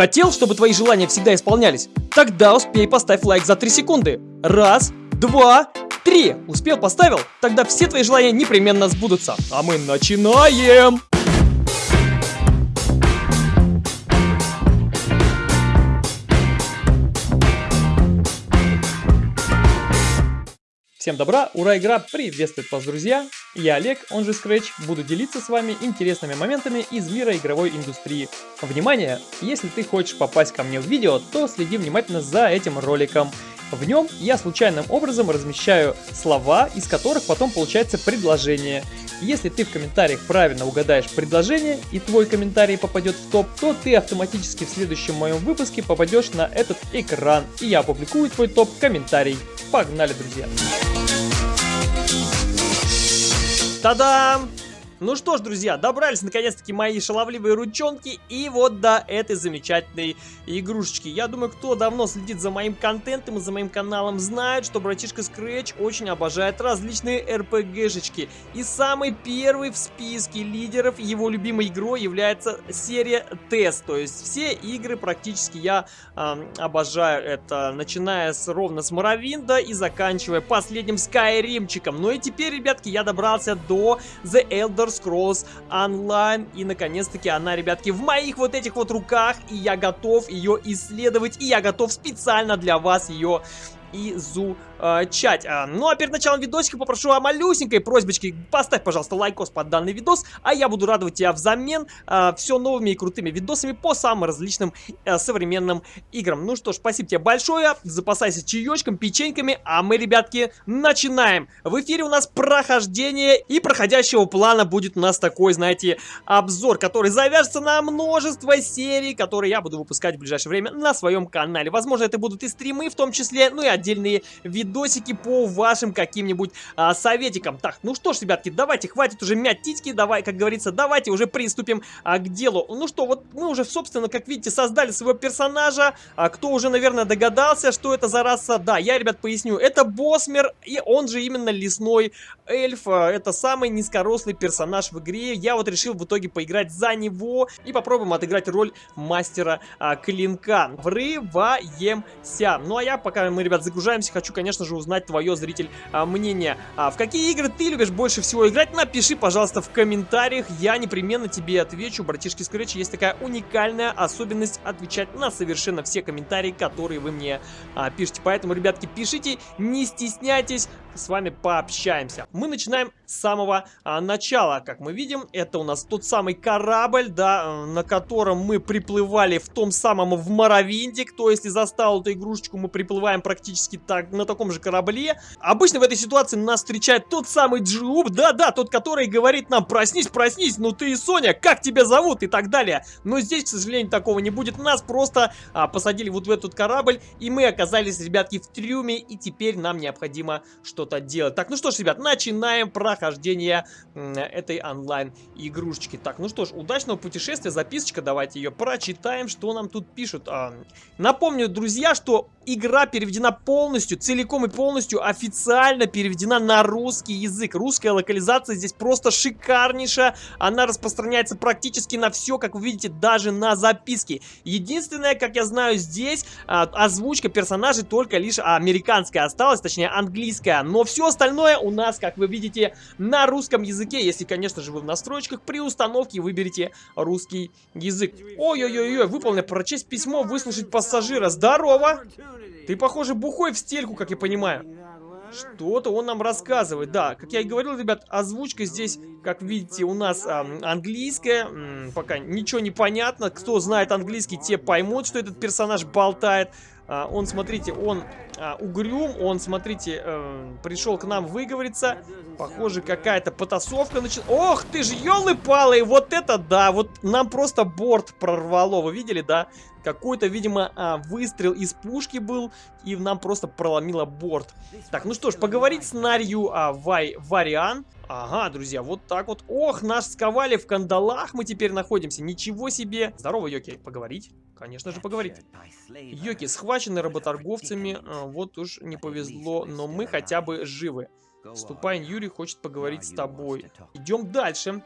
Хотел, чтобы твои желания всегда исполнялись? Тогда успей поставь лайк за 3 секунды. Раз, два, три. Успел, поставил? Тогда все твои желания непременно сбудутся. А мы начинаем! Всем добра, ура, игра приветствует вас, друзья! Я Олег, он же Scratch, буду делиться с вами интересными моментами из мира игровой индустрии. Внимание! Если ты хочешь попасть ко мне в видео, то следи внимательно за этим роликом. В нем я случайным образом размещаю слова, из которых потом получается предложение. Если ты в комментариях правильно угадаешь предложение и твой комментарий попадет в топ, то ты автоматически в следующем моем выпуске попадешь на этот экран и я опубликую твой топ-комментарий. Погнали, друзья! Та-дам! Ну что ж, друзья, добрались наконец-таки мои шаловливые ручонки и вот до этой замечательной игрушечки. Я думаю, кто давно следит за моим контентом и за моим каналом, знает, что братишка Scratch очень обожает различные RPG-шечки. И самый первый в списке лидеров его любимой игрой является серия Тест. То есть все игры практически я э, обожаю это, начиная с, ровно с Моровинда и заканчивая последним Скайримчиком. Ну и теперь, ребятки, я добрался до The Elder Scrolls Online. И, наконец-таки, она, ребятки, в моих вот этих вот руках. И я готов ее исследовать. И я готов специально для вас ее изучать. А, ну а перед началом видосика попрошу о малюсенькой просьбочке. Поставь, пожалуйста, лайкос под данный видос, а я буду радовать тебя взамен а, все новыми и крутыми видосами по самым различным а, современным играм. Ну что ж, спасибо тебе большое, запасайся чаечком, печеньками, а мы, ребятки, начинаем. В эфире у нас прохождение, и проходящего плана будет у нас такой, знаете, обзор, который завяжется на множество серий, которые я буду выпускать в ближайшее время на своем канале. Возможно, это будут и стримы в том числе, ну и отдельные видосики по вашим каким-нибудь а, советикам. Так, ну что ж, ребятки, давайте, хватит уже мять титьки, давай, как говорится, давайте уже приступим а, к делу. Ну что, вот мы уже, собственно, как видите, создали своего персонажа. А, кто уже, наверное, догадался, что это за раса? Да, я, ребят, поясню. Это Босмер, и он же именно лесной эльф. А, это самый низкорослый персонаж в игре. Я вот решил в итоге поиграть за него и попробуем отыграть роль мастера а, клинка. Врываемся. Ну а я, пока мы, ребят, загружаемся, хочу, конечно же, узнать твое, зритель, а, мнение. А в какие игры ты любишь больше всего играть? Напиши, пожалуйста, в комментариях. Я непременно тебе отвечу. Братишки Scratch есть такая уникальная особенность отвечать на совершенно все комментарии, которые вы мне а, пишете. Поэтому, ребятки, пишите, не стесняйтесь с вами пообщаемся. Мы начинаем с самого а, начала. Как мы видим, это у нас тот самый корабль, да, э, на котором мы приплывали в том самом в Моровинде. Кто, если застал эту игрушечку, мы приплываем практически так, на таком же корабле. Обычно в этой ситуации нас встречает тот самый Джуб, да-да, тот, который говорит нам, проснись, проснись, ну ты и Соня, как тебя зовут и так далее. Но здесь, к сожалению, такого не будет. Нас просто а, посадили вот в этот корабль, и мы оказались, ребятки, в трюме, и теперь нам необходимо что-то что-то делать. Так, ну что ж, ребят, начинаем прохождение этой онлайн-игрушечки. Так, ну что ж, удачного путешествия, записочка, давайте ее прочитаем, что нам тут пишут. А, напомню, друзья, что игра переведена полностью, целиком и полностью официально переведена на русский язык. Русская локализация здесь просто шикарнейшая, она распространяется практически на все, как вы видите, даже на записки. Единственное, как я знаю, здесь а, озвучка персонажей только лишь американская осталась, точнее английская, но все остальное у нас, как вы видите, на русском языке. Если, конечно же, вы в настройках при установке выберете русский язык. Ой-ой-ой, выполнено прочесть письмо, выслушать пассажира. Здорово! Ты, похоже, бухой в стельку, как я понимаю. Что-то он нам рассказывает. Да, как я и говорил, ребят, озвучка здесь, как видите, у нас а, английская. М -м, пока ничего не понятно. Кто знает английский, те поймут, что этот персонаж болтает. А, он, смотрите, он а, угрюм, он, смотрите, э, пришел к нам выговориться. Похоже, какая-то потасовка началась. Ох ты ж, елы-палы, вот это да, вот нам просто борт прорвало, вы видели, да? Какой-то, видимо, а, выстрел из пушки был, и нам просто проломило борт. Так, ну что ж, поговорить с Нарью а, Вай, Вариан. Ага, друзья, вот так вот. Ох, нас сковали в кандалах мы теперь находимся. Ничего себе. Здорово, Йоки. Поговорить? Конечно же, поговорить. Йоки, схвачены работорговцами. А, вот уж не повезло, но мы хотя бы живы. Ступайн Юрий хочет поговорить с тобой. Идем дальше.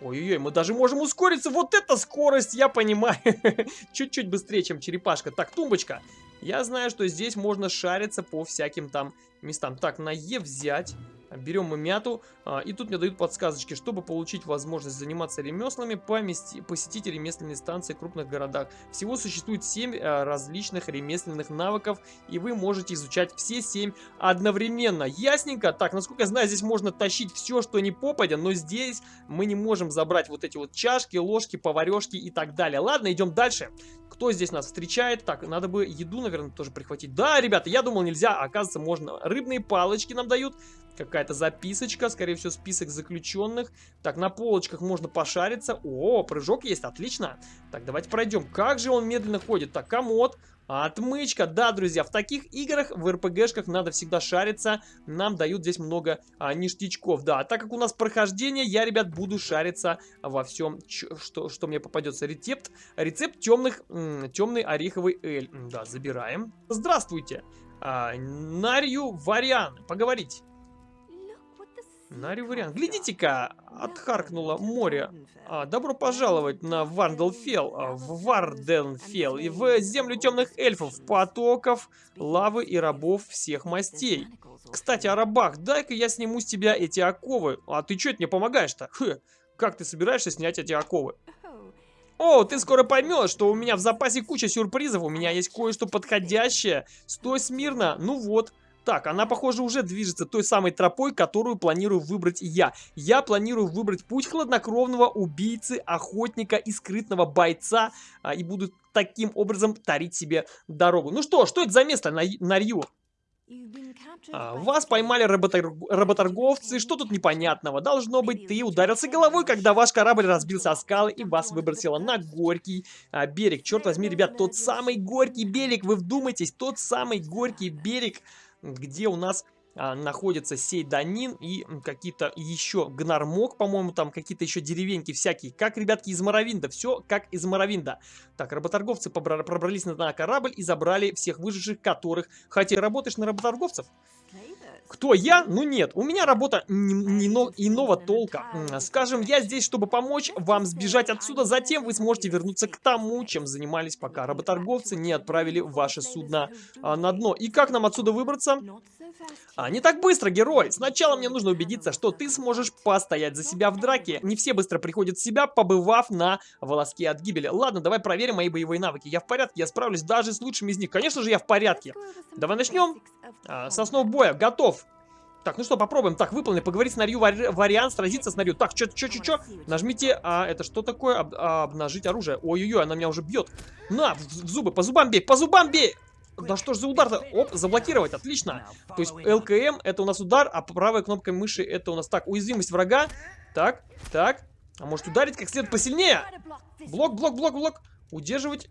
Ой-ой-ой, мы даже можем ускориться. Вот это скорость, я понимаю. Чуть-чуть быстрее, чем черепашка. Так, тумбочка. Я знаю, что здесь можно шариться по всяким там местам. Так, на Е взять. Берем мы мяту, а, и тут мне дают подсказочки, чтобы получить возможность заниматься ремеслами, помести, посетить ремесленные станции в крупных городах. Всего существует 7 а, различных ремесленных навыков, и вы можете изучать все 7 одновременно. Ясненько? Так, насколько я знаю, здесь можно тащить все, что не попадя, но здесь мы не можем забрать вот эти вот чашки, ложки, поварешки и так далее. Ладно, идем дальше. Кто здесь нас встречает? Так, надо бы еду, наверное, тоже прихватить. Да, ребята, я думал нельзя, оказывается можно. Рыбные палочки нам дают. Какая-то записочка, скорее всего, список заключенных. Так, на полочках можно пошариться. О, прыжок есть, отлично. Так, давайте пройдем. Как же он медленно ходит? Так, комод. Отмычка, да, друзья, в таких играх, в РПГшках надо всегда шариться, нам дают здесь много а, ништячков, да, так как у нас прохождение, я, ребят, буду шариться во всем, что, что мне попадется, рецепт, рецепт темных, темный ореховый эль, да, забираем. Здравствуйте, а, Нарью Вариан, поговорить. Нари вариант. Глядите-ка, отхаркнуло море. А, добро пожаловать на Варделфел, а, в Варденфел и в землю темных эльфов, потоков, лавы и рабов всех мастей. Кстати, о рабах, дай-ка я сниму с тебя эти оковы. А ты что это мне помогаешь-то? Как ты собираешься снять эти оковы? О, ты скоро поймешь, что у меня в запасе куча сюрпризов, у меня есть кое-что подходящее. Стой смирно, ну вот. Так, она, похоже, уже движется той самой тропой, которую планирую выбрать я. Я планирую выбрать путь хладнокровного убийцы, охотника и скрытного бойца, а, и буду таким образом тарить себе дорогу. Ну что, что это за место на, на Рью? А, вас поймали работор... работорговцы, что тут непонятного? Должно быть, ты ударился головой, когда ваш корабль разбился о скалы и вас выбросило на горький а, берег. Черт возьми, ребят, тот самый горький берег, вы вдумайтесь, тот самый горький берег где у нас а, находится Сейданин и какие-то еще Гнармок, по-моему, там какие-то еще деревеньки всякие. Как, ребятки, из Моровинда. Все как из Моровинда. Так, работорговцы пробрались на корабль и забрали всех выживших, которых... Хотя работаешь на работорговцев? Кто я? Ну нет, у меня работа не, иного толка. Скажем, я здесь, чтобы помочь вам сбежать отсюда, затем вы сможете вернуться к тому, чем занимались, пока работорговцы не отправили ваше судно а, на дно. И как нам отсюда выбраться? А, не так быстро, герой. Сначала мне нужно убедиться, что ты сможешь постоять за себя в драке. Не все быстро приходят в себя, побывав на волоске от гибели. Ладно, давай проверим мои боевые навыки. Я в порядке, я справлюсь даже с лучшими из них. Конечно же, я в порядке. Давай начнем. А, с основ боя. Готов. Так, ну что, попробуем. Так, выполни, поговорить с Нарью вари вариант, сразиться с Нарью. Так, чё, чё, чё, чё? Нажмите, а, это что такое? Об, а, обнажить оружие. Ой-ой-ой, она меня уже бьет. На, в, в зубы, по зубам бей, по зубам бей! Да что ж за удар-то? Оп, заблокировать, отлично. То есть ЛКМ это у нас удар, а правой кнопкой мыши это у нас так, уязвимость врага. Так, так. А может ударить как следует посильнее? Блок, блок, блок, блок. Удерживать.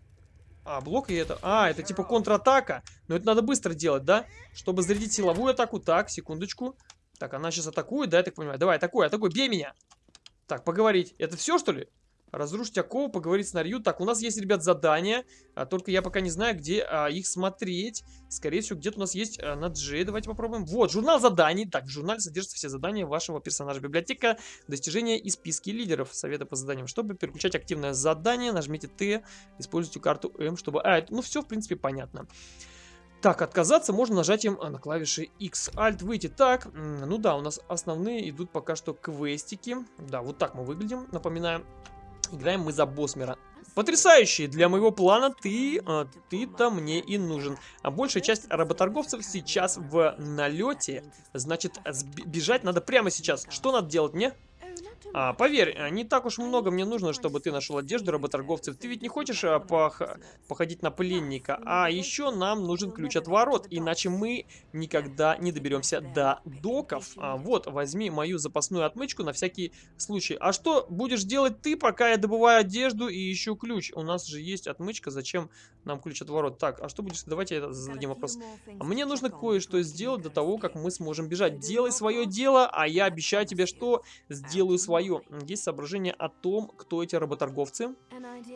А, блок и это... А, это типа контратака. Но это надо быстро делать, да? Чтобы зарядить силовую атаку. Так, секундочку. Так, она сейчас атакует, да, я так понимаю? Давай, атакуй, атакуй, бей меня. Так, поговорить. Это все, что ли? Разрушить окову, поговорить с Нарью. Так, у нас есть, ребят, задания. А, только я пока не знаю, где а, их смотреть. Скорее всего, где-то у нас есть а, на G. Давайте попробуем. Вот, журнал заданий. Так, в журнале содержатся все задания вашего персонажа. Библиотека, достижения и списки лидеров. Советы по заданиям. Чтобы переключать активное задание, нажмите Т. Используйте карту М, чтобы... А, это, ну все, в принципе, понятно. Так, отказаться можно нажатием на клавиши X. Alt выйти. Так, ну да, у нас основные идут пока что квестики. Да, вот так мы выглядим, напоминаю. Играем мы за Босмера. Потрясающий! Для моего плана ты, а, ты-то мне и нужен. А большая часть работорговцев сейчас в налете. Значит, бежать надо прямо сейчас. Что надо делать мне? А, поверь, э, не так уж много мне нужно, чтобы ты нашел одежду работорговцев. Ты ведь не хочешь а, пох... походить на пленника. А еще нам нужен ключ от ворот, иначе мы никогда не доберемся до доков. А, вот, возьми мою запасную отмычку на всякий случай. А что будешь делать ты, пока я добываю одежду и ищу ключ? У нас же есть отмычка, зачем нам ключ от ворот? Так, а что будешь... Давайте я зададим вопрос. А мне нужно кое-что сделать до того, как мы сможем бежать. Делай свое дело, а я обещаю тебе, что сделаю свое. Есть соображение о том, кто эти работорговцы?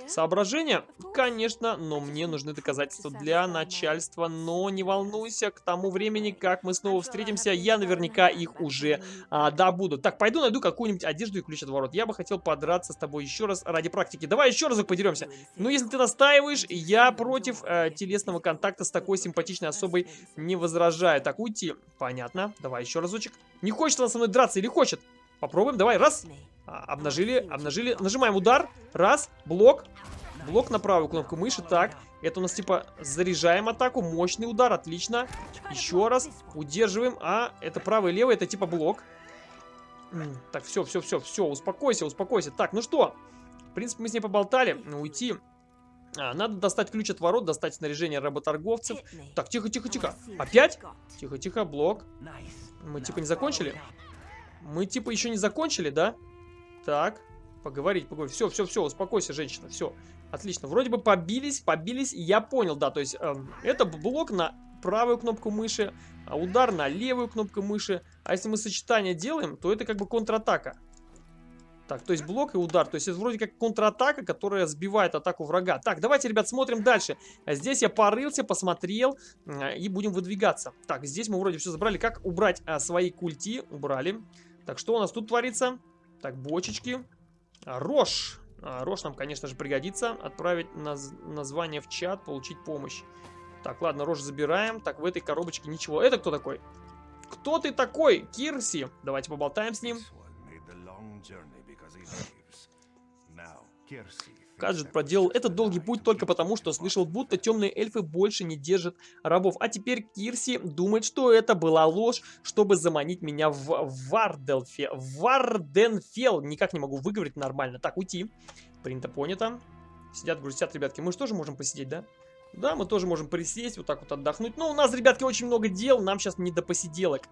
Соображения? Конечно, но мне нужны доказательства для начальства. Но не волнуйся, к тому времени, как мы снова встретимся, я наверняка их уже а, добуду. Так, пойду найду какую-нибудь одежду и ключ от ворот. Я бы хотел подраться с тобой еще раз ради практики. Давай еще разок подеремся. Ну, если ты настаиваешь, я против э, телесного контакта с такой симпатичной особой не возражаю. Так, уйти. Понятно. Давай еще разочек. Не хочет она со мной драться или хочет? Попробуем. Давай, раз. А, обнажили, обнажили. Нажимаем удар. Раз. Блок. Блок на правую кнопку мыши. Так. Это у нас типа заряжаем атаку. Мощный удар. Отлично. Еще раз. Удерживаем. А, это правый и левый. Это типа блок. Так, все, все, все, все. Успокойся, успокойся. Так, ну что? В принципе, мы с ней поболтали. Уйти. А, надо достать ключ от ворот, достать снаряжение работорговцев. Так, тихо, тихо, тихо. Опять? Тихо, тихо, блок. Мы типа не закончили? Мы типа еще не закончили, да? Так, поговорить, поговорить. Все, все, все, успокойся, женщина, все. Отлично, вроде бы побились, побились, я понял, да, то есть э, это блок на правую кнопку мыши, а удар на левую кнопку мыши. А если мы сочетание делаем, то это как бы контратака. Так, то есть блок и удар. То есть это вроде как контратака, которая сбивает атаку врага. Так, давайте, ребят, смотрим дальше. Здесь я порылся, посмотрел э, и будем выдвигаться. Так, здесь мы вроде все забрали. Как убрать а, свои культи? Убрали. Так, что у нас тут творится? Так, бочечки. А, рожь. А, нам, конечно же, пригодится. Отправить наз название в чат, получить помощь. Так, ладно, рожь забираем. Так, в этой коробочке ничего. Это кто такой? Кто ты такой? Кирси. Давайте поболтаем с ним. Каджет проделал этот долгий путь только потому, что слышал, будто темные эльфы больше не держат рабов. А теперь Кирси думает, что это была ложь, чтобы заманить меня в Варделфе. Варденфел. Никак не могу выговорить нормально. Так, уйти. Принято, понято. Сидят, грустят, ребятки. Мы же тоже можем посидеть, да? Да, мы тоже можем присесть, вот так вот отдохнуть. Но у нас, ребятки, очень много дел. Нам сейчас не до посиделок.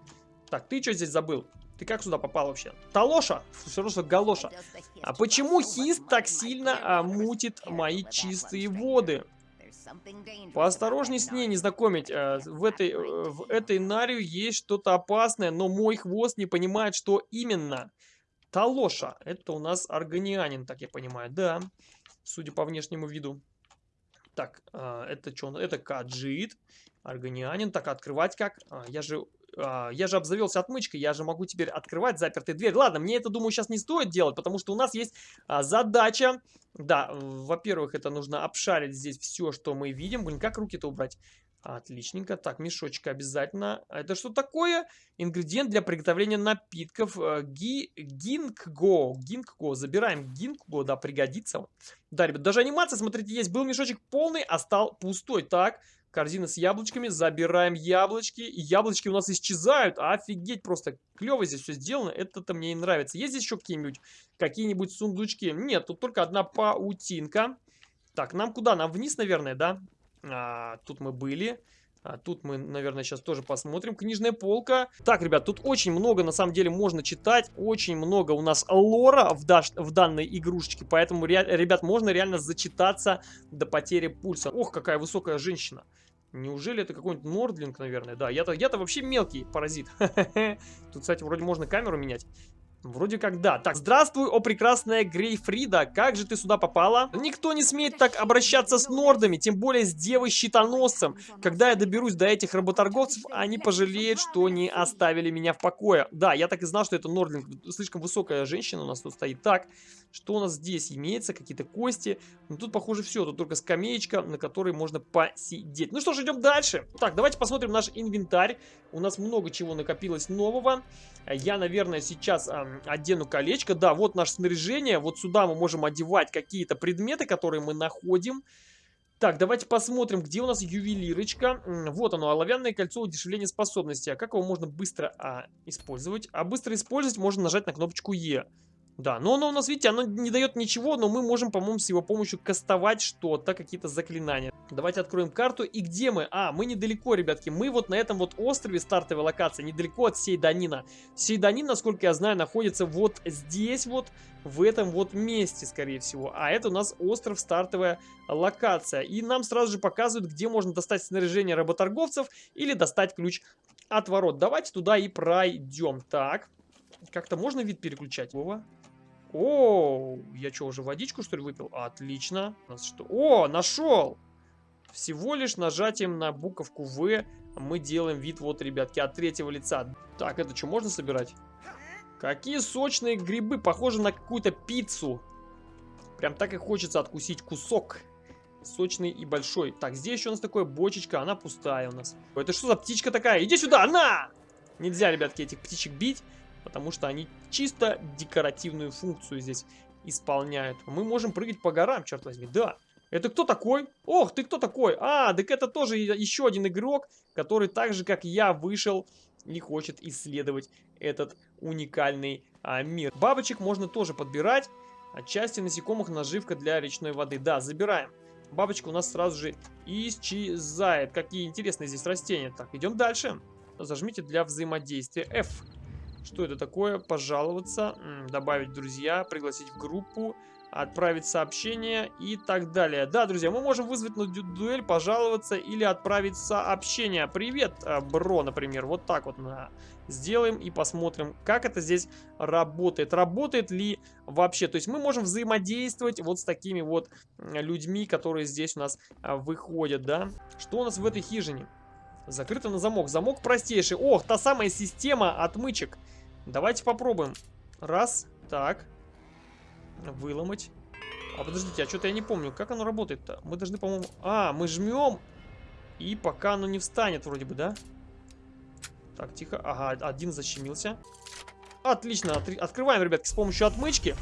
Так, ты что здесь забыл? Ты как сюда попал вообще? Талоша? Все равно, что галоша. А почему Хист так сильно а, мутит мои чистые воды? Поосторожней с ней не знакомить. А, в, этой, э, в этой Нарию есть что-то опасное, но мой хвост не понимает, что именно. Талоша. Это у нас органианин, так я понимаю. Да, судя по внешнему виду. Так, а, это что? Это каджит. Органианин. Так, открывать как? А, я же а, я же обзавелся отмычкой, я же могу теперь открывать запертые двери. Ладно, мне это, думаю, сейчас не стоит делать, потому что у нас есть а, задача. Да, во-первых, это нужно обшарить здесь все, что мы видим. Блин, как руки-то убрать? Отличненько. Так, мешочек обязательно. Это что такое? Ингредиент для приготовления напитков. Э, ги, гинкго. Гинкго. Забираем гинкго, да, пригодится. Да, ребят, даже анимация, смотрите, есть. Был мешочек полный, а стал пустой. Так, Корзина с яблочками. Забираем яблочки. Яблочки у нас исчезают. Офигеть, просто клево здесь все сделано. Это-то мне и нравится. Есть здесь еще какие-нибудь какие-нибудь сундучки? Нет, тут только одна паутинка. Так, нам куда? Нам вниз, наверное, да? А, тут мы были. А тут мы, наверное, сейчас тоже посмотрим. Книжная полка. Так, ребят, тут очень много, на самом деле, можно читать. Очень много у нас лора в, даш, в данной игрушечке. Поэтому, ребят, можно реально зачитаться до потери пульса. Ох, какая высокая женщина. Неужели это какой-нибудь Нордлинг, наверное? Да, я-то я, -то, вообще мелкий паразит. Тут, кстати, вроде можно камеру менять. Вроде как да. Так, здравствуй, о прекрасная Грейфрида. Как же ты сюда попала? Никто не смеет так обращаться с нордами, тем более с девой-щитоносцем. Когда я доберусь до этих работорговцев, они пожалеют, что не оставили меня в покое. Да, я так и знал, что это нордлинг. Слишком высокая женщина у нас тут стоит. Так, что у нас здесь имеется? Какие-то кости. Ну, тут, похоже, все. Тут только скамеечка, на которой можно посидеть. Ну что ж, идем дальше. Так, давайте посмотрим наш инвентарь. У нас много чего накопилось нового. Я, наверное, сейчас одену колечко. Да, вот наше снаряжение. Вот сюда мы можем одевать какие-то предметы, которые мы находим. Так, давайте посмотрим, где у нас ювелирочка. Вот оно, оловянное кольцо удешевления способности. А как его можно быстро а, использовать? А быстро использовать можно нажать на кнопочку Е. Да, но оно у нас, видите, оно не дает ничего, но мы можем, по-моему, с его помощью кастовать что-то, какие-то заклинания. Давайте откроем карту. И где мы? А, мы недалеко, ребятки. Мы вот на этом вот острове стартовой локации, недалеко от Сейданина. Сейданин, насколько я знаю, находится вот здесь вот, в этом вот месте, скорее всего. А это у нас остров стартовая локация. И нам сразу же показывают, где можно достать снаряжение работорговцев или достать ключ от ворот. Давайте туда и пройдем. Так, как-то можно вид переключать? Вова? О, я что, уже водичку, что ли, выпил? Отлично. Нас что? О, нашел! Всего лишь нажатием на буковку В мы делаем вид, вот, ребятки, от третьего лица. Так, это что, можно собирать? Какие сочные грибы, похожи на какую-то пиццу. Прям так и хочется откусить кусок. Сочный и большой. Так, здесь еще у нас такая бочечка, она пустая у нас. Это что за птичка такая? Иди сюда, на! Нельзя, ребятки, этих птичек бить, потому что они чисто декоративную функцию здесь исполняют. Мы можем прыгать по горам, черт возьми, да. Это кто такой? Ох, ты кто такой? А, так это тоже еще один игрок, который так же, как я, вышел и хочет исследовать этот уникальный а, мир. Бабочек можно тоже подбирать. Отчасти насекомых наживка для речной воды. Да, забираем. Бабочка у нас сразу же исчезает. Какие интересные здесь растения. Так, идем дальше. Зажмите для взаимодействия F. Что это такое? Пожаловаться, добавить друзья, пригласить в группу, отправить сообщение и так далее. Да, друзья, мы можем вызвать на дуэль, пожаловаться или отправить сообщение. Привет, э, бро, например. Вот так вот на сделаем и посмотрим, как это здесь работает. Работает ли вообще? То есть мы можем взаимодействовать вот с такими вот людьми, которые здесь у нас а, выходят, да? Что у нас в этой хижине? Закрыто на замок. Замок простейший. Ох, та самая система отмычек. Давайте попробуем. Раз, так. Выломать. А подождите, а что-то я не помню, как оно работает-то? Мы должны, по-моему... А, мы жмем, и пока оно не встанет вроде бы, да? Так, тихо. Ага, один защемился. Отлично, от открываем, ребятки, с помощью отмычки.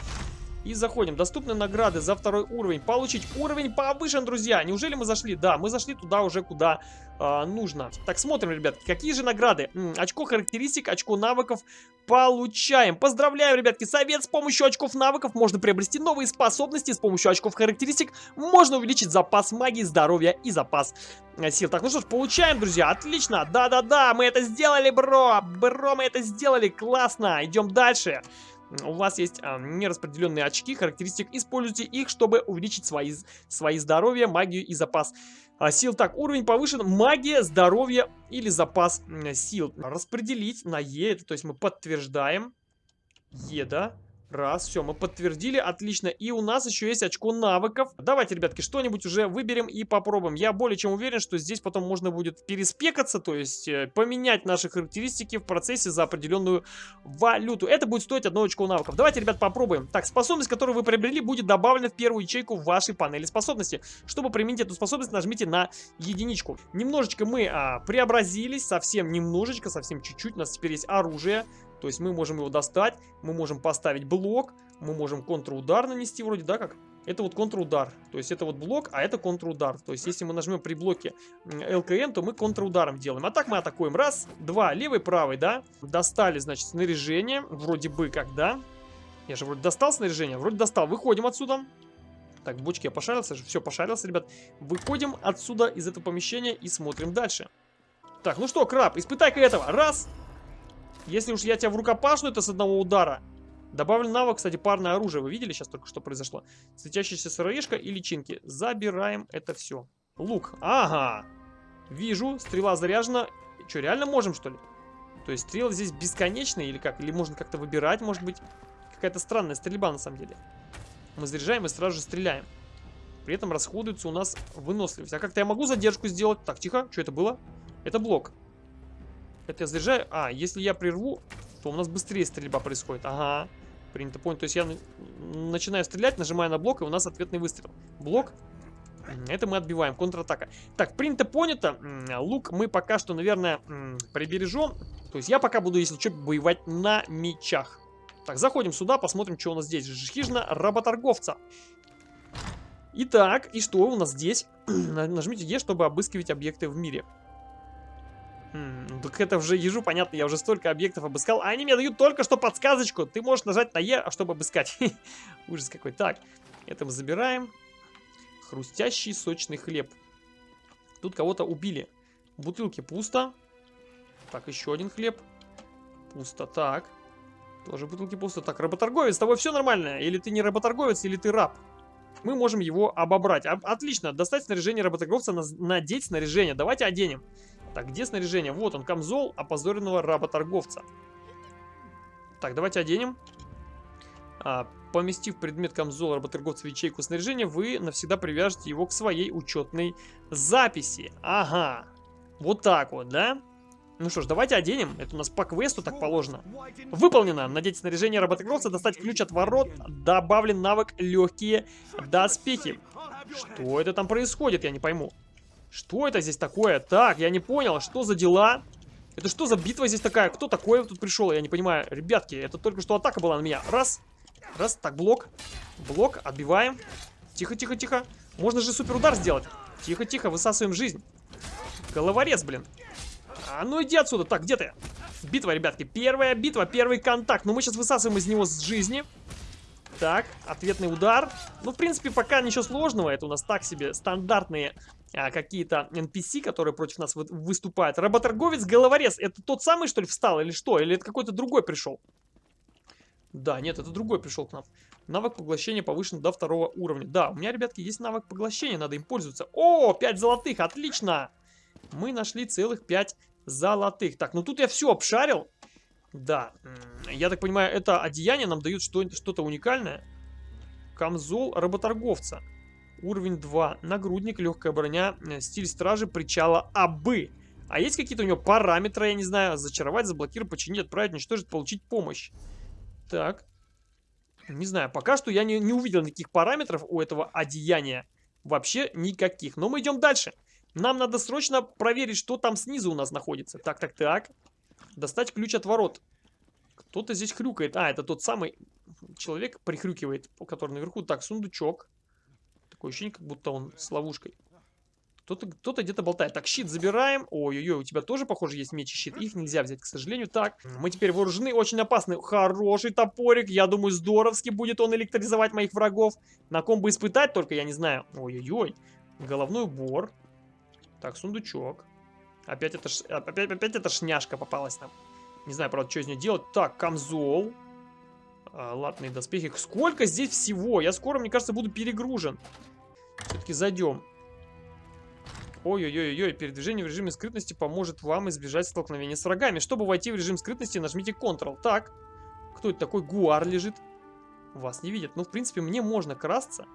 И заходим. Доступны награды за второй уровень. Получить уровень повышен, друзья. Неужели мы зашли? Да, мы зашли туда уже, куда э, нужно. Так, смотрим, ребятки, какие же награды. М -м, очко характеристик, очко навыков получаем. Поздравляю, ребятки, совет. С помощью очков навыков можно приобрести новые способности. С помощью очков характеристик можно увеличить запас магии, здоровья и запас э, сил. Так, ну что ж, получаем, друзья. Отлично. Да-да-да, мы это сделали, бро. Бро, мы это сделали. Классно. Идем дальше у вас есть а, нераспределенные очки характеристик, используйте их, чтобы увеличить свои, свои здоровье, магию и запас а, сил. Так, уровень повышен, магия, здоровье или запас сил. Распределить на Е, то есть мы подтверждаем. Е, да? Раз, все, мы подтвердили, отлично. И у нас еще есть очко навыков. Давайте, ребятки, что-нибудь уже выберем и попробуем. Я более чем уверен, что здесь потом можно будет переспекаться, то есть э, поменять наши характеристики в процессе за определенную валюту. Это будет стоить одно очко навыков. Давайте, ребят, попробуем. Так, способность, которую вы приобрели, будет добавлена в первую ячейку вашей панели способности. Чтобы применить эту способность, нажмите на единичку. Немножечко мы а, преобразились, совсем немножечко, совсем чуть-чуть. У нас теперь есть оружие. То есть мы можем его достать, мы можем поставить блок, мы можем контрудар нанести вроде, да, как? Это вот контрудар, то есть это вот блок, а это контрудар. То есть если мы нажмем при блоке ЛКН, то мы контрударом делаем. А так мы атакуем. Раз, два, левый, правый, да? Достали, значит, снаряжение, вроде бы как, да? Я же вроде достал снаряжение, вроде достал. Выходим отсюда. Так, в бочке я пошарился, все, пошарился, ребят. Выходим отсюда, из этого помещения и смотрим дальше. Так, ну что, краб, испытай-ка этого. Раз, если уж я тебя в рукопашную, это с одного удара. Добавлен навык, кстати, парное оружие. Вы видели сейчас только что произошло? Светящаяся сыроежка и личинки. Забираем это все. Лук. Ага. Вижу, стрела заряжена. Что, реально можем, что ли? То есть стрелы здесь бесконечные или как? Или можно как-то выбирать, может быть? Какая-то странная стрельба на самом деле. Мы заряжаем и сразу же стреляем. При этом расходуется у нас выносливость. А как-то я могу задержку сделать? Так, тихо. Что это было? Это блок. Это я заряжаю. А, если я прерву, то у нас быстрее стрельба происходит. Ага. Принято, понять. То есть я начинаю стрелять, нажимаю на блок, и у нас ответный выстрел. Блок. Это мы отбиваем. Контратака. Так, принято, понято. Лук мы пока что, наверное, прибережем. То есть я пока буду, если что, воевать на мечах. Так, заходим сюда, посмотрим, что у нас здесь. Хижина работорговца. Итак, и что у нас здесь? Нажмите Е, чтобы обыскивать объекты в мире. Так это уже ежу, понятно, я уже столько объектов обыскал. А они мне дают только что подсказочку. Ты можешь нажать на Е, чтобы обыскать. Ужас какой. Так, это мы забираем. Хрустящий сочный хлеб. Тут кого-то убили. В бутылке пусто. Так, еще один хлеб. Пусто. Так. Тоже бутылки пусто. Так, работорговец, с тобой все нормально? Или ты не работорговец, или ты раб? Мы можем его обобрать. Отлично, достать снаряжение работорговца, надеть снаряжение. Давайте оденем. Так, где снаряжение? Вот он, камзол опозоренного работорговца. Так, давайте оденем. А, поместив предмет камзола работорговца в ячейку снаряжения, вы навсегда привяжете его к своей учетной записи. Ага. Вот так вот, да? Ну что ж, давайте оденем. Это у нас по квесту так положено. Выполнено. Надеть снаряжение работорговца, достать ключ от ворот. Добавлен навык легкие доспехи. Что это там происходит, я не пойму. Что это здесь такое? Так, я не понял, что за дела? Это что за битва здесь такая? Кто такой тут пришел? Я не понимаю. Ребятки, это только что атака была на меня. Раз. Раз. Так, блок. Блок. Отбиваем. Тихо, тихо, тихо. Можно же супер удар сделать. Тихо, тихо. Высасываем жизнь. Головорез, блин. А ну иди отсюда. Так, где ты? Битва, ребятки. Первая битва, первый контакт. Ну мы сейчас высасываем из него с жизни. Так, ответный удар. Ну, в принципе, пока ничего сложного. Это у нас так себе стандартные а, какие-то NPC, которые против нас вы выступают. Работорговец, головорез. Это тот самый, что ли, встал или что? Или это какой-то другой пришел? Да, нет, это другой пришел к нам. Навык поглощения повышен до второго уровня. Да, у меня, ребятки, есть навык поглощения, надо им пользоваться. О, 5 золотых, отлично! Мы нашли целых 5 золотых. Так, ну тут я все обшарил. Да, я так понимаю, это одеяние нам дают что-то уникальное. Камзол работорговца. Уровень 2. Нагрудник, легкая броня, э, стиль стражи, причала Абы. А есть какие-то у него параметры, я не знаю. Зачаровать, заблокировать, починить, отправить, уничтожить, получить помощь. Так. Не знаю, пока что я не, не увидел никаких параметров у этого одеяния. Вообще никаких. Но мы идем дальше. Нам надо срочно проверить, что там снизу у нас находится. Так, так, так. Достать ключ от ворот. Кто-то здесь хрюкает. А, это тот самый человек прихрюкивает, который наверху. Так, сундучок. Такое ощущение, как будто он с ловушкой. Кто-то кто, -то, где-то болтает. Так, щит забираем. Ой-ой-ой, у тебя тоже, похоже, есть меч и щит. Их нельзя взять, к сожалению. Так, мы теперь вооружены. Очень опасный. Хороший топорик. Я думаю, здоровски будет он электризовать моих врагов. На ком бы испытать только, я не знаю. Ой-ой-ой. Головной убор. Так, сундучок. Опять это, опять, опять эта шняшка попалась нам. Не знаю, правда, что из нее делать. Так, камзол. А, латные доспехи. Сколько здесь всего? Я скоро, мне кажется, буду перегружен. Все-таки зайдем. Ой-ой-ой-ой, передвижение в режиме скрытности поможет вам избежать столкновения с врагами. Чтобы войти в режим скрытности, нажмите Ctrl. Так, кто это такой? Гуар лежит. Вас не видят. Ну, в принципе, мне можно красться,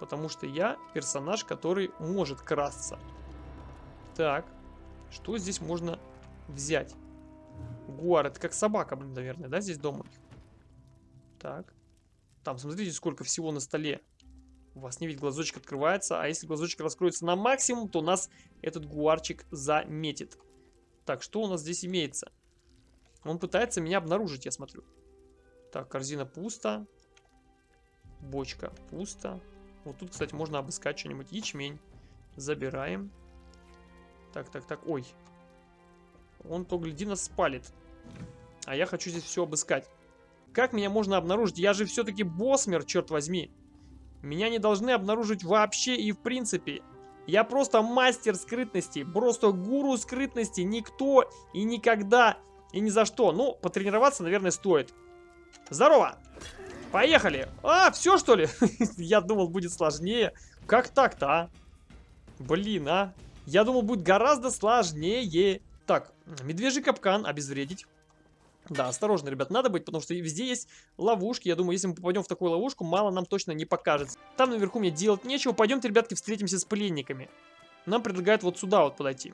потому что я персонаж, который может красться. Так, что здесь можно взять? Гуар, это как собака, блин, наверное, да, здесь дома? Так. Там, смотрите, сколько всего на столе. У вас не видит, глазочек открывается. А если глазочек раскроется на максимум, то нас этот гуарчик заметит. Так, что у нас здесь имеется? Он пытается меня обнаружить, я смотрю. Так, корзина пусто. Бочка пусто. Вот тут, кстати, можно обыскать что-нибудь. Ячмень. Забираем. Так, так, так. Ой. Он то, гляди, нас спалит. А я хочу здесь все обыскать. Как меня можно обнаружить? Я же все-таки боссмер, черт возьми. Меня не должны обнаружить вообще и в принципе. Я просто мастер скрытности, просто гуру скрытности, никто и никогда и ни за что. Ну, потренироваться, наверное, стоит. Здорово! Поехали! А, все что ли? Я думал, будет сложнее. Как так-то, а? Блин, а? Я думал, будет гораздо сложнее. Так, медвежий капкан обезвредить. Да, осторожно, ребят, надо быть, потому что везде есть ловушки. Я думаю, если мы попадем в такую ловушку, мало нам точно не покажется. Там наверху мне делать нечего. Пойдемте, ребятки, встретимся с пленниками. Нам предлагают вот сюда вот подойти.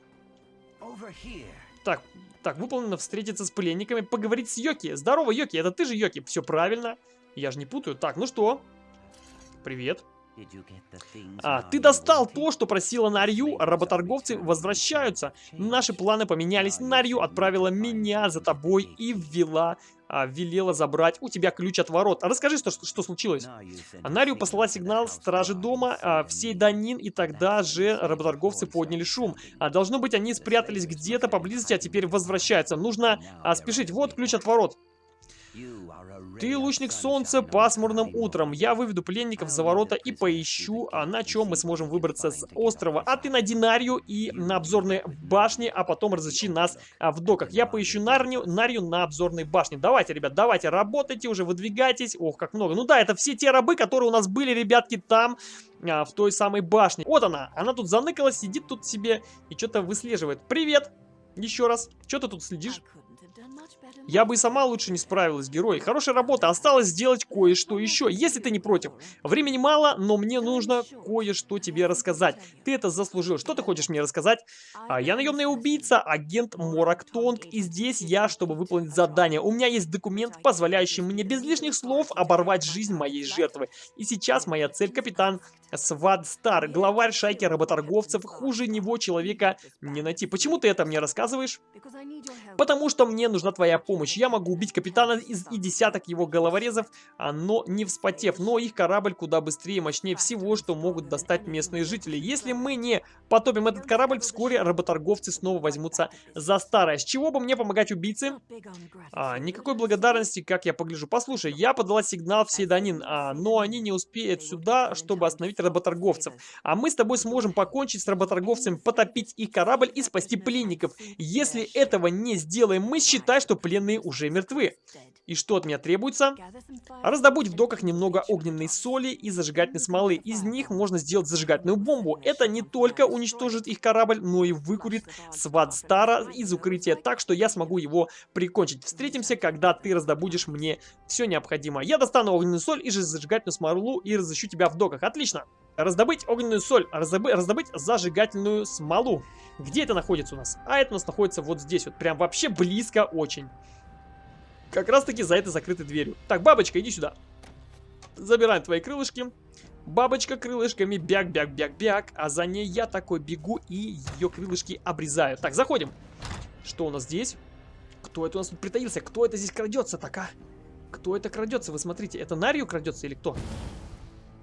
Так, так, выполнено встретиться с пленниками, поговорить с Йоки. Здорово, Йоки, это ты же Йоки, все правильно. Я же не путаю. Так, ну что? Привет. А, ты достал то, что просила Нарью, работорговцы возвращаются. Наши планы поменялись, Нарью отправила меня за тобой и ввела, а, велела забрать у тебя ключ от ворот. А расскажи, что, что случилось. А Нарью послала сигнал стражи дома, а, всей Данин, и тогда же работорговцы подняли шум. А, должно быть, они спрятались где-то поблизости, а теперь возвращаются. Нужно а, спешить. Вот ключ от ворот. Ты лучник солнца пасмурным утром. Я выведу пленников за ворота и поищу, а на чем мы сможем выбраться с острова. А ты на Динарию и на обзорной башне, а потом разыщи нас а, в доках. Я поищу Нарнию, Нарью на обзорной башне. Давайте, ребят, давайте, работайте уже, выдвигайтесь. Ох, как много. Ну да, это все те рабы, которые у нас были, ребятки, там, а, в той самой башне. Вот она, она тут заныкалась, сидит тут себе и что-то выслеживает. Привет! Еще раз. Что ты тут следишь? Я бы и сама лучше не справилась, герой. Хорошая работа, осталось сделать кое-что еще, если ты не против. Времени мало, но мне нужно кое-что тебе рассказать. Ты это заслужил. Что ты хочешь мне рассказать? А, я наемный убийца, агент Морак Тонг, и здесь я, чтобы выполнить задание. У меня есть документ, позволяющий мне без лишних слов оборвать жизнь моей жертвы. И сейчас моя цель, капитан Свад Стар, главарь шайки работорговцев, хуже него человека не найти. Почему ты это мне рассказываешь? Потому что мне нужна твоя помощь. Я могу убить капитана из и десяток его головорезов, а, но не вспотев. Но их корабль куда быстрее и мощнее всего, что могут достать местные жители. Если мы не потопим этот корабль, вскоре работорговцы снова возьмутся за старое. С чего бы мне помогать убийце? А, никакой благодарности, как я погляжу. Послушай, я подала сигнал в Седанин, а, но они не успеют сюда, чтобы остановить работорговцев. А мы с тобой сможем покончить с работорговцами, потопить их корабль и спасти пленников. Если этого не сделаем мы, считай, что пленные уже мертвы. И что от меня требуется? Раздобудь в доках немного огненной соли и зажигательной смолы. Из них можно сделать зажигательную бомбу. Это не только уничтожит их корабль, но и выкурит сват Стара из укрытия, так что я смогу его прикончить. Встретимся, когда ты раздобудешь мне все необходимое. Я достану огненную соль и же зажигательную смолу и разыщу тебя в доках. Отлично! Раздобыть огненную соль, раздобыть, раздобыть зажигательную смолу. Где это находится у нас? А это у нас находится вот здесь вот, прям вообще близко очень. Как раз таки за этой закрытой дверью. Так, бабочка, иди сюда. Забираем твои крылышки. Бабочка крылышками бяк-бяк-бяк-бяк, а за ней я такой бегу и ее крылышки обрезаю. Так, заходим. Что у нас здесь? Кто это у нас тут притаился? Кто это здесь крадется так, а? Кто это крадется? Вы смотрите, это Нарью крадется или кто?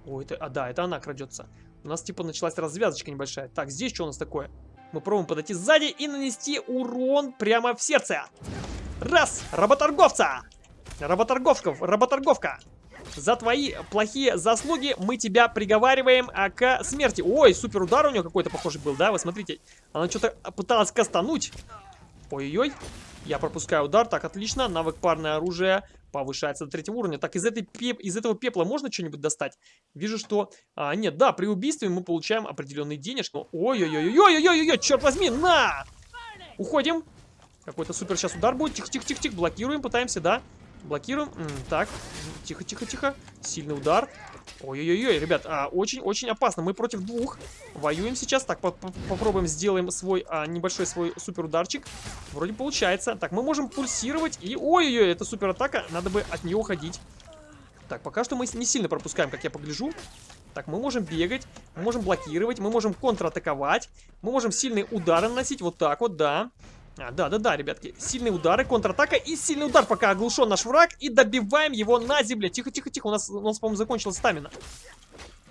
О, это, а да, это она крадется. У нас типа началась развязочка небольшая. Так, здесь что у нас такое? Мы пробуем подойти сзади и нанести урон прямо в сердце. Раз! Работорговца! Работорговков, работорговка! За твои плохие заслуги мы тебя приговариваем а, к смерти. Ой, супер удар у нее какой-то похожий был, да? Вы смотрите, она что-то пыталась кастануть. Ой-ой-ой. Я пропускаю удар. Так, отлично. Навык парное оружие повышается до третьего уровня. Так, из, этой пеп... из этого пепла можно что-нибудь достать? Вижу, что... А, нет, да, при убийстве мы получаем определенные денежки. Ой-ой-ой-ой-ой-ой-ой, черт возьми, на! Уходим. Какой-то супер сейчас удар будет. Тихо-тихо-тихо-тихо. Блокируем, пытаемся, да? Блокируем. М так, тихо-тихо-тихо. Сильный удар. Ой-ой-ой, ребят, очень-очень а, опасно. Мы против двух воюем сейчас. Так, по -по попробуем сделаем свой а, небольшой свой супер ударчик. Вроде получается. Так, мы можем пульсировать. И ой-ой-ой, это супер атака. Надо бы от нее уходить. Так, пока что мы не сильно пропускаем, как я погляжу. Так, мы можем бегать, мы можем блокировать, мы можем контратаковать, мы можем сильные удары наносить, вот так вот, да. А, да-да-да, ребятки. Сильные удары, контратака и сильный удар, пока оглушен наш враг. И добиваем его на земле. Тихо-тихо-тихо, у нас, у нас по-моему, закончилась стамина.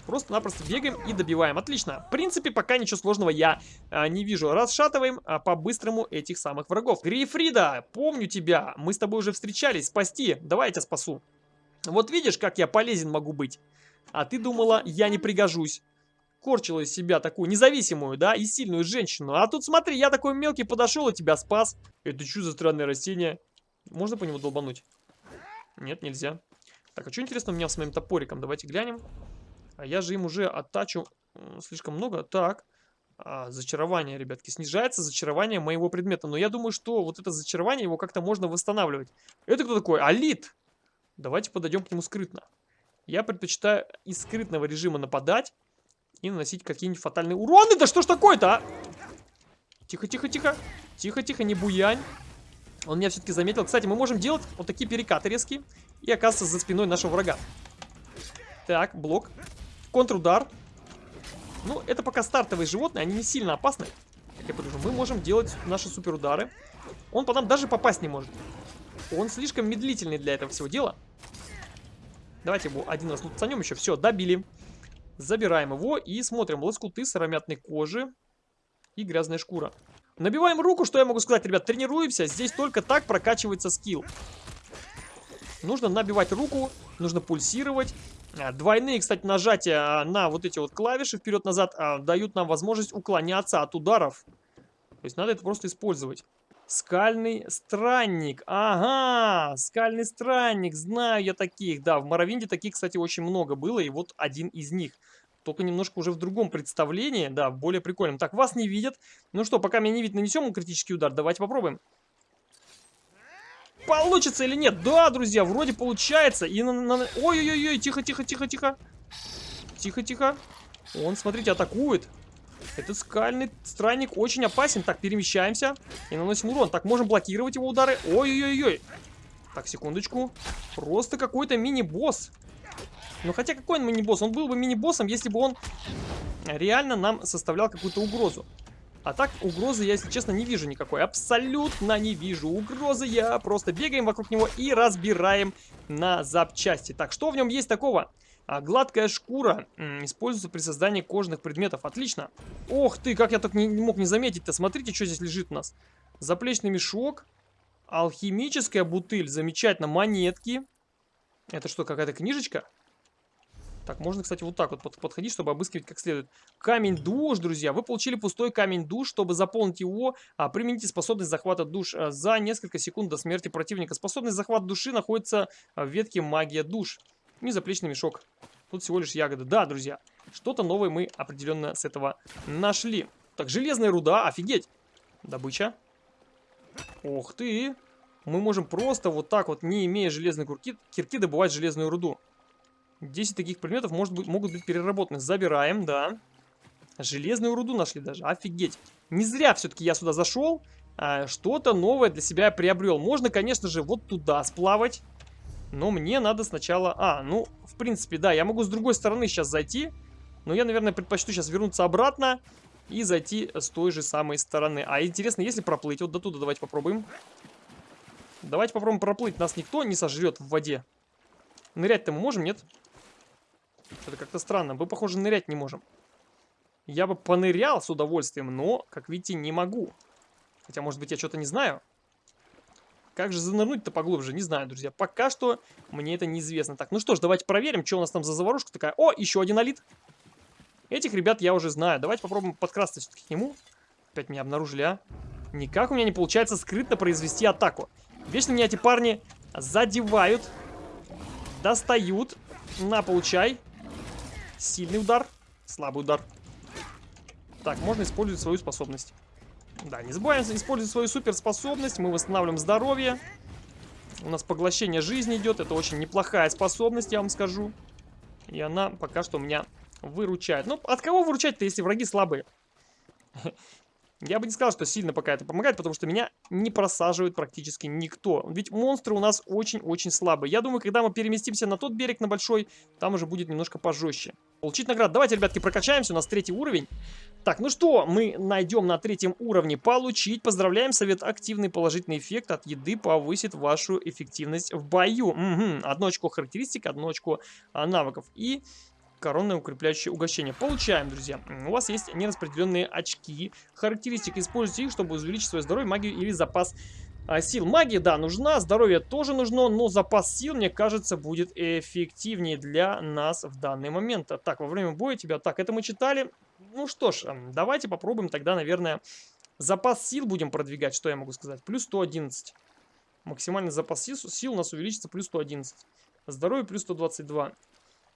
Просто-напросто бегаем и добиваем. Отлично. В принципе, пока ничего сложного я а, не вижу. Расшатываем а, по-быстрому этих самых врагов. Грейфрида, помню тебя. Мы с тобой уже встречались. Спасти. Давай я тебя спасу. Вот видишь, как я полезен могу быть. А ты думала, я не пригожусь корчила из себя такую независимую, да, и сильную женщину. А тут смотри, я такой мелкий подошел и тебя спас. Это что за странное растение? Можно по нему долбануть? Нет, нельзя. Так, а что интересно у меня с моим топориком? Давайте глянем. А я же им уже оттачу слишком много. Так, а, зачарование, ребятки. Снижается зачарование моего предмета. Но я думаю, что вот это зачарование, его как-то можно восстанавливать. Это кто такой? Алит! Давайте подойдем к нему скрытно. Я предпочитаю из скрытного режима нападать и наносить какие-нибудь фатальные уроны. Да что ж такое-то, а? Тихо-тихо-тихо. Тихо-тихо, не буянь. Он меня все-таки заметил. Кстати, мы можем делать вот такие перекаты резкие. И оказывается за спиной нашего врага. Так, блок. Контрудар. Ну, это пока стартовые животные, они не сильно опасны. Как я подумал, мы можем делать наши суперудары. Он по нам даже попасть не может. Он слишком медлительный для этого всего дела. Давайте его один раз лутанем еще. Все, добили. Забираем его и смотрим. Лоскуты сыромятной кожи и грязная шкура. Набиваем руку, что я могу сказать, ребят, тренируемся. Здесь только так прокачивается скилл. Нужно набивать руку, нужно пульсировать. А, двойные, кстати, нажатия на вот эти вот клавиши вперед-назад а, дают нам возможность уклоняться от ударов. То есть надо это просто использовать. Скальный странник. Ага, скальный странник. Знаю я таких. Да, в Моровинде таких, кстати, очень много было. И вот один из них. Только немножко уже в другом представлении. Да, более прикольном. Так, вас не видят. Ну что, пока меня не видно, нанесем критический удар. Давайте попробуем. получится или нет? Да, друзья, вроде получается. И на... Ой-ой-ой, тихо-тихо-тихо-тихо. Тихо-тихо. Он, смотрите, атакует. Этот скальный странник очень опасен. Так, перемещаемся и наносим урон. Так, можем блокировать его удары. Ой-ой-ой. Так, секундочку. Просто какой-то мини-босс. Ну, хотя какой он мини-босс? Он был бы мини-боссом, если бы он реально нам составлял какую-то угрозу. А так, угрозы я, если честно, не вижу никакой. Абсолютно не вижу угрозы. Я просто бегаем вокруг него и разбираем на запчасти. Так, что в нем есть такого? А, гладкая шкура м, используется при создании кожных предметов. Отлично. Ох ты, как я так не, не мог не заметить-то. Смотрите, что здесь лежит у нас. Заплечный мешок. Алхимическая бутыль. Замечательно. Монетки. Это что, какая-то книжечка? Так, можно, кстати, вот так вот подходить, чтобы обыскивать как следует. Камень душ, друзья. Вы получили пустой камень душ. Чтобы заполнить его, а, примените способность захвата душ а, за несколько секунд до смерти противника. Способность захвата души находится в ветке магия душ. И заплечный мешок. Тут всего лишь ягоды. Да, друзья, что-то новое мы определенно с этого нашли. Так, железная руда, офигеть. Добыча. Ух ты. Мы можем просто вот так вот, не имея железной кирки, кирки, добывать железную руду. 10 таких предметов может быть, могут быть переработаны. Забираем, да. Железную руду нашли даже. Офигеть. Не зря все-таки я сюда зашел. А, Что-то новое для себя приобрел. Можно, конечно же, вот туда сплавать. Но мне надо сначала... А, ну, в принципе, да, я могу с другой стороны сейчас зайти. Но я, наверное, предпочту сейчас вернуться обратно и зайти с той же самой стороны. А интересно, если проплыть вот до туда, давайте попробуем. Давайте попробуем проплыть. Нас никто не сожрет в воде. Нырять-то мы можем, нет? Это как-то странно. Мы, похоже, нырять не можем. Я бы понырял с удовольствием, но, как видите, не могу. Хотя, может быть, я что-то не знаю. Как же занырнуть-то поглубже? Не знаю, друзья. Пока что мне это неизвестно. Так, ну что ж, давайте проверим, что у нас там за заварушка такая. О, еще один алит. Этих ребят я уже знаю. Давайте попробуем подкрасться все-таки к нему. Опять меня обнаружили, а? Никак у меня не получается скрытно произвести атаку. Вечно меня эти парни задевают, достают. На, получай. Сильный удар, слабый удар. Так, можно использовать свою способность. Да, не забываем использовать свою суперспособность. Мы восстанавливаем здоровье. У нас поглощение жизни идет. Это очень неплохая способность, я вам скажу. И она пока что у меня выручает. Ну, от кого выручать-то, если враги слабые? Я бы не сказал, что сильно пока это помогает, потому что меня не просаживает практически никто. Ведь монстры у нас очень-очень слабые. Я думаю, когда мы переместимся на тот берег, на большой, там уже будет немножко пожестче. Получить награду. Давайте, ребятки, прокачаемся. У нас третий уровень. Так, ну что, мы найдем на третьем уровне. Получить. Поздравляем, совет активный положительный эффект от еды повысит вашу эффективность в бою. Угу. Одно очко характеристик, одно очко навыков. И коронное укрепляющее угощение. Получаем, друзья. У вас есть нераспределенные очки. Характеристик используйте их, чтобы увеличить свое здоровье, магию или запас а, сил. Магия, да, нужна, здоровье тоже нужно, но запас сил, мне кажется, будет эффективнее для нас в данный момент. Так, во время боя тебя... Так, это мы читали. Ну что ж, давайте попробуем тогда, наверное, запас сил будем продвигать. Что я могу сказать? Плюс 111. Максимальный запас сил, сил у нас увеличится плюс 111. Здоровье плюс 122.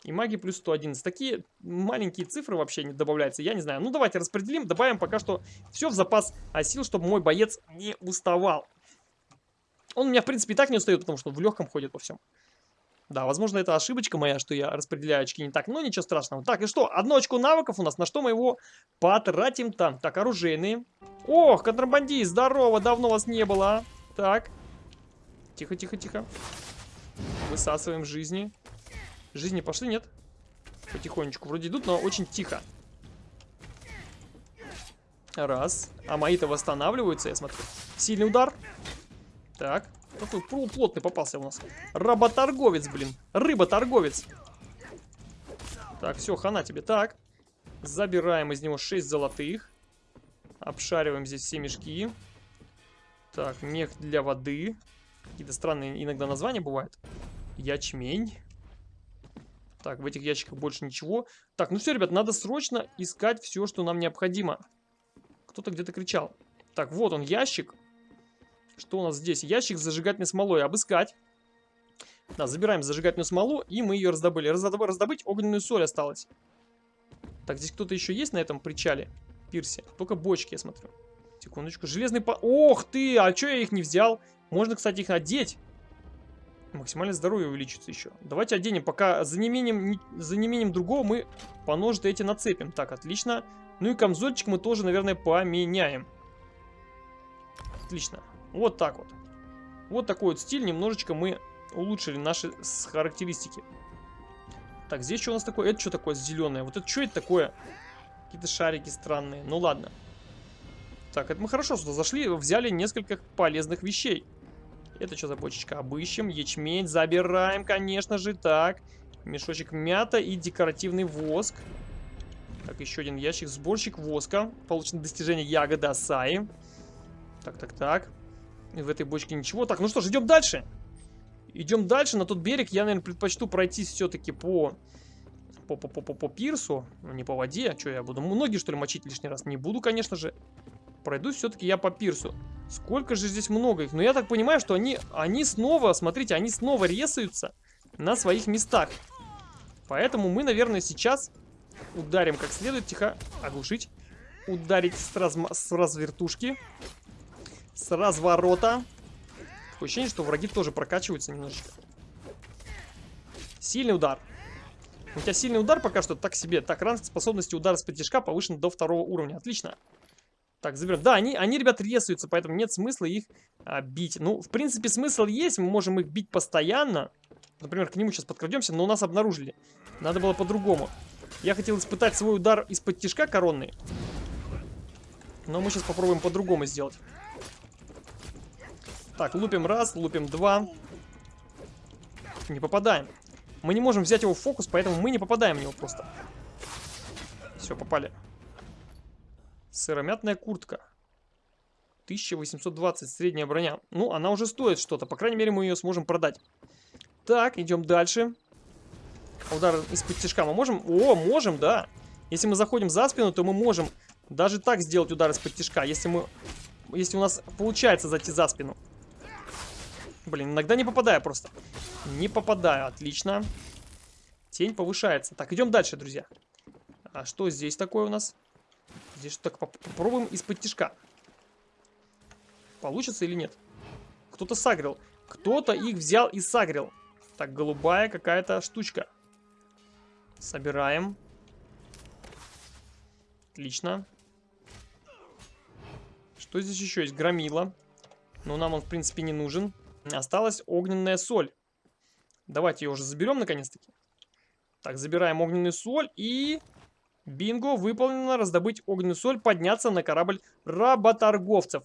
И магия плюс 111. Такие маленькие цифры вообще не добавляются, я не знаю. Ну, давайте распределим, добавим пока что все в запас а сил, чтобы мой боец не уставал. Он у меня, в принципе, и так не устает, потому что в легком ходит по всем. Да, возможно, это ошибочка моя, что я распределяю очки не так, но ничего страшного. Так, и что? Одно очко навыков у нас, на что мы его потратим там? Так, оружейные. Ох, контрабандист, здорово, давно вас не было. А. Так. Тихо, тихо, тихо. Высасываем жизни. Жизни пошли, нет? Потихонечку. Вроде идут, но очень тихо. Раз. А мои-то восстанавливаются, я смотрю. Сильный удар. Так. Какой полуплотный попался у нас. Работорговец, блин. Рыботорговец. Так, все, хана тебе. Так. Забираем из него 6 золотых. Обшариваем здесь все мешки. Так, мех для воды. Какие-то странные иногда названия бывают. Ячмень. Так, в этих ящиках больше ничего. Так, ну все, ребят, надо срочно искать все, что нам необходимо. Кто-то где-то кричал. Так, вот он, ящик. Что у нас здесь? Ящик с зажигательной смолой. Обыскать. Да, забираем зажигательную смолу, и мы ее раздобыли. Раздоб... Раздобыть огненную соль осталось. Так, здесь кто-то еще есть на этом причале? Пирсе. Только бочки, я смотрю. Секундочку. Железный по... Ох ты! А что я их не взял? Можно, кстати, их одеть. Максимальное здоровье увеличится еще. Давайте оденем, пока за неимением, за неимением другого мы по ножи эти нацепим. Так, отлично. Ну и камзольчик мы тоже, наверное, поменяем. Отлично. Вот так вот. Вот такой вот стиль. Немножечко мы улучшили наши характеристики. Так, здесь что у нас такое? Это что такое зеленое? Вот это что это такое? Какие-то шарики странные. Ну ладно. Так, это мы хорошо сюда зашли, взяли несколько полезных вещей. Это что за бочечка? Обыщем. Ячмень забираем, конечно же. Так. Мешочек мята и декоративный воск. Так, еще один ящик. Сборщик воска. Получено достижение ягода Асаи. Так, так, так. В этой бочке ничего. Так, ну что ж, идем дальше. Идем дальше. На тот берег я, наверное, предпочту пройти все-таки по... По, по, по, по, пирсу, не по воде, а что я буду? Многие, что ли, мочить лишний раз? Не буду, конечно же. Пройду все-таки я по пирсу. Сколько же здесь много их. Но я так понимаю, что они, они снова, смотрите, они снова ресаются на своих местах. Поэтому мы, наверное, сейчас ударим как следует. Тихо, оглушить. Ударить с, разма с развертушки. С разворота. Такое ощущение, что враги тоже прокачиваются немножечко. Сильный удар. У тебя сильный удар пока что так себе. Так, ранг способности удара с потяжка повышен до второго уровня. Отлично. Так, заберем. Да, они, они, ребят, ресаются, поэтому нет смысла их а, бить. Ну, в принципе, смысл есть. Мы можем их бить постоянно. Например, к нему сейчас подкрадемся, но у нас обнаружили. Надо было по-другому. Я хотел испытать свой удар из-под тяжка коронный. Но мы сейчас попробуем по-другому сделать. Так, лупим раз, лупим два. Не попадаем. Мы не можем взять его в фокус, поэтому мы не попадаем в него просто. Все, попали. Сыромятная куртка. 1820, средняя броня. Ну, она уже стоит что-то. По крайней мере, мы ее сможем продать. Так, идем дальше. Удар из-под тяжка мы можем? О, можем, да. Если мы заходим за спину, то мы можем даже так сделать удар из-под тяжка. Если мы... Если у нас получается зайти за спину. Блин, иногда не попадаю просто. Не попадаю, отлично. Тень повышается. Так, идем дальше, друзья. А что здесь такое у нас? Здесь так попробуем из-под тяжка. Получится или нет? Кто-то сагрил. Кто-то их взял и сагрил. Так, голубая какая-то штучка. Собираем. Отлично. Что здесь еще есть? Громила. Но нам он, в принципе, не нужен. Осталась огненная соль. Давайте ее уже заберем, наконец-таки. Так, забираем огненную соль и Бинго, выполнено раздобыть огненную соль, подняться на корабль работорговцев.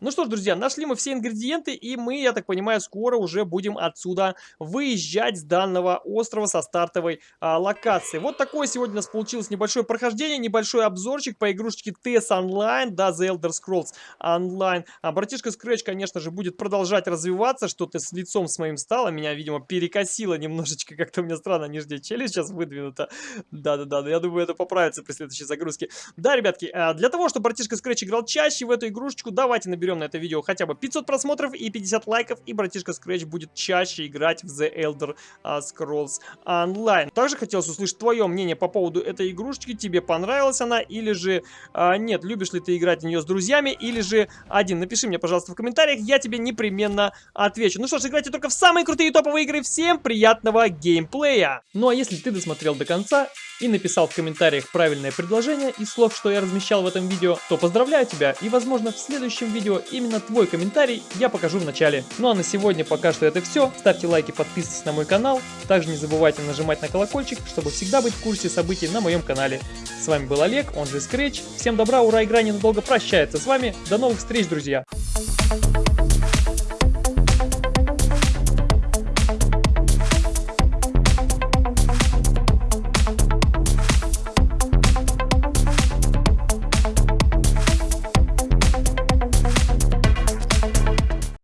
Ну что ж, друзья, нашли мы все ингредиенты, и мы, я так понимаю, скоро уже будем отсюда выезжать с данного острова со стартовой а, локации. Вот такое сегодня у нас получилось небольшое прохождение, небольшой обзорчик по игрушечке TES Online, да, The Elder Scrolls Online. А братишка Scratch, конечно же, будет продолжать развиваться, что-то с лицом с моим стало, меня, видимо, перекосило немножечко, как-то у меня странно нижняя челюсть сейчас выдвинута. Да-да-да, я думаю, это поправится при следующей загрузке. Да, ребятки, а, для того, чтобы братишка Scratch играл чаще в эту игрушечку, давайте наберем наберем на это видео хотя бы 500 просмотров и 50 лайков, и братишка Scratch будет чаще играть в The Elder а, Scrolls Online. Также хотелось услышать твое мнение по поводу этой игрушечки. Тебе понравилась она или же а, нет? Любишь ли ты играть в нее с друзьями или же один? Напиши мне, пожалуйста, в комментариях, я тебе непременно отвечу. Ну что ж, играйте только в самые крутые топовые игры. Всем приятного геймплея! Ну а если ты досмотрел до конца и написал в комментариях правильное предложение из слов, что я размещал в этом видео, то поздравляю тебя и возможно в следующем видео именно твой комментарий я покажу в начале. Ну а на сегодня пока что это все. Ставьте лайки, подписывайтесь на мой канал. Также не забывайте нажимать на колокольчик, чтобы всегда быть в курсе событий на моем канале. С вами был Олег, он же Scratch. Всем добра, ура, игра ненадолго прощается с вами. До новых встреч, друзья! Thank you